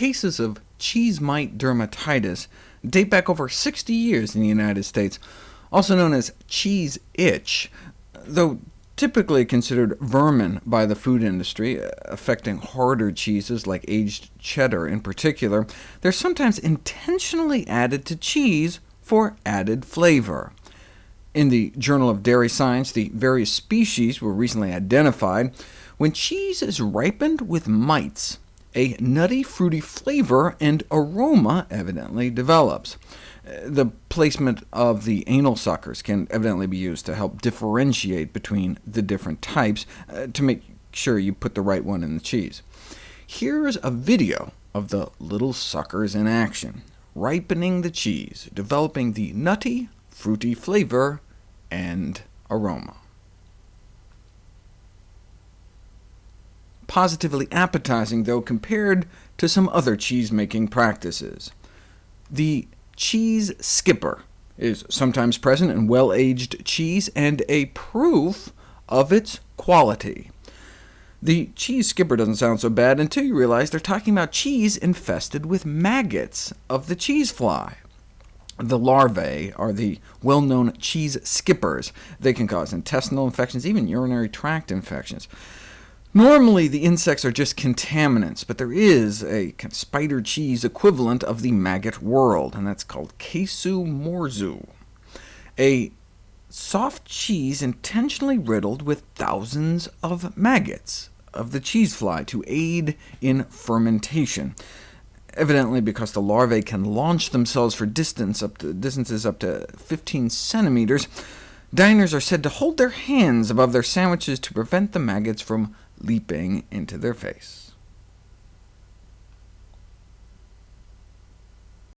cases of cheese mite dermatitis date back over 60 years in the United States, also known as cheese itch, though typically considered vermin by the food industry, uh, affecting harder cheeses like aged cheddar in particular. They're sometimes intentionally added to cheese for added flavor. In the Journal of Dairy Science, the various species were recently identified. When cheese is ripened with mites, a nutty, fruity flavor and aroma evidently develops. The placement of the anal suckers can evidently be used to help differentiate between the different types, uh, to make sure you put the right one in the cheese. Here's a video of the little suckers in action, ripening the cheese, developing the nutty, fruity flavor and aroma. Positively appetizing, though, compared to some other cheese-making practices. The cheese skipper is sometimes present in well-aged cheese, and a proof of its quality. The cheese skipper doesn't sound so bad until you realize they're talking about cheese infested with maggots of the cheese fly. The larvae are the well-known cheese skippers. They can cause intestinal infections, even urinary tract infections. Normally, the insects are just contaminants, but there is a spider cheese equivalent of the maggot world, and that's called Casu marzu, a soft cheese intentionally riddled with thousands of maggots of the cheese fly to aid in fermentation, evidently because the larvae can launch themselves for distance up to, distances up to 15 centimeters. Diners are said to hold their hands above their sandwiches to prevent the maggots from leaping into their face.